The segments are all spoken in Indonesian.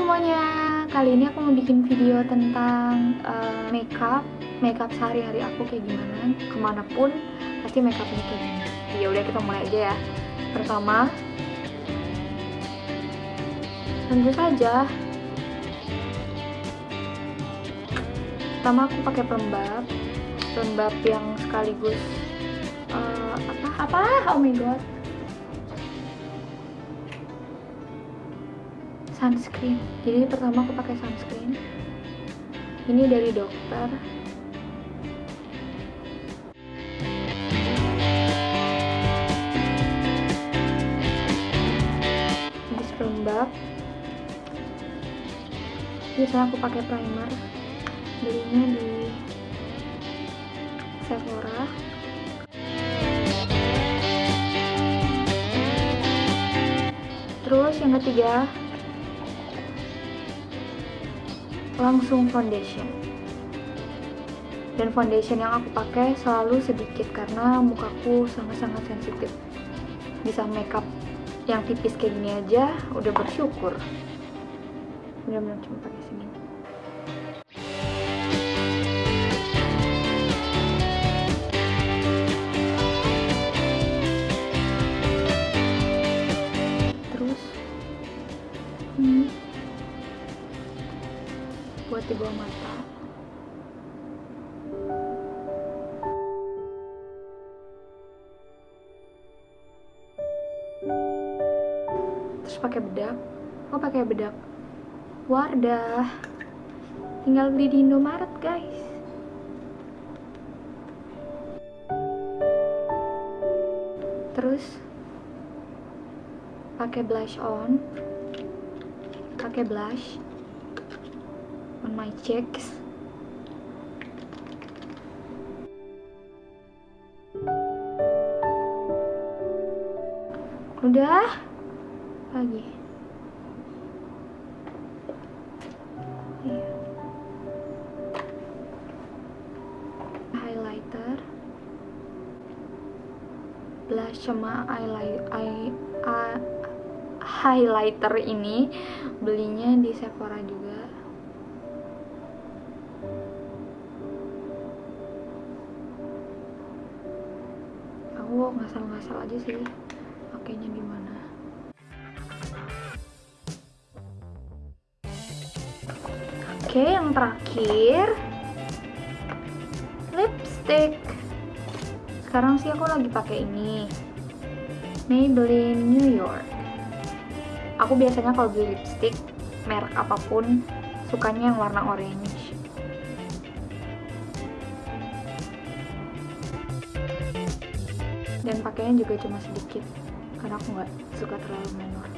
semuanya, kali ini aku mau bikin video tentang uh, makeup Makeup sehari-hari aku kayak gimana Ke mana pun pasti makeupnya kayak gini Ya udah kita mulai aja ya. Pertama Tentu saja. Pertama aku pakai pelembab Pelembab yang sekaligus uh, Apa? Apa? Oh my god sunscreen. Jadi pertama aku pakai sunscreen. Ini dari dokter. Ini pelembab biasanya aku pakai primer. Belinya di Sephora. Terus yang ketiga langsung foundation. Dan foundation yang aku pakai selalu sedikit karena mukaku sangat-sangat sensitif. Bisa makeup yang tipis kayak gini aja udah bersyukur. Bener-bener cuma pakai segini. Terus hmm buat di bawah mata. Terus pakai bedak? Oh pakai bedak. Wardah. Tinggal beli di Indomaret guys. Terus pakai blush on. Pakai blush on my cheeks udah lagi. Iya. highlighter. Blush sama eye, highlighter ini belinya di Sephora juga aku ngasal-ngasal aja sih pakainya gimana. Oke yang terakhir lipstick. Sekarang sih aku lagi pakai ini Maybelline New York. Aku biasanya kalau beli lipstick merek apa pun sukanya yang warna orange dan pakainya juga cuma sedikit karena aku nggak suka terlalu menor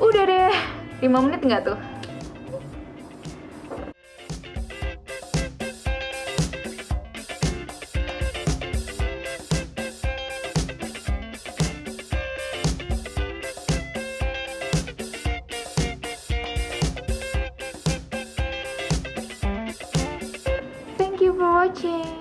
udah deh 5 menit nggak tuh? Thank you for watching.